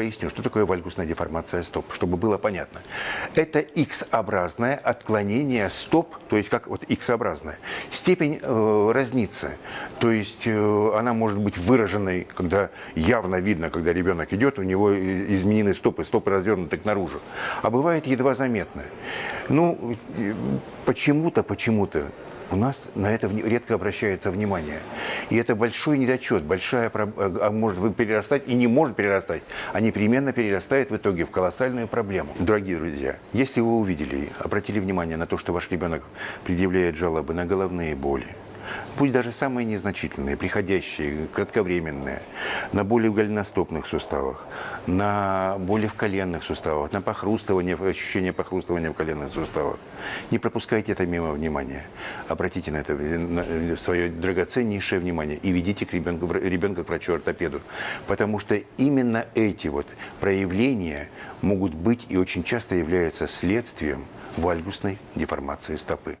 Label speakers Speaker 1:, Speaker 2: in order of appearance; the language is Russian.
Speaker 1: поясню, что такое вальгусная деформация стоп, чтобы было понятно. Это X-образное отклонение стоп, то есть как вот X-образное. Степень э, разнится, то есть э, она может быть выраженной, когда явно видно, когда ребенок идет, у него изменены стопы, стопы развернуты к наружу. А бывает едва заметно. Ну, э, почему-то, почему-то у нас на это редко обращается внимание. И это большой недочет, большая, а может перерастать и не может перерастать, а непременно перерастает в итоге в колоссальную проблему. Дорогие друзья, если вы увидели, обратили внимание на то, что ваш ребенок предъявляет жалобы на головные боли, пусть даже самые незначительные, приходящие, кратковременные, на боли в голеностопных суставах, на боли в коленных суставах, на похрустывание, ощущение похрустывания в коленных суставах. Не пропускайте это мимо внимания. Обратите на это на свое драгоценнейшее внимание и ведите к ребенку, ребенка к врачу-ортопеду. Потому что именно эти вот проявления могут быть и очень часто являются следствием вальгусной деформации стопы.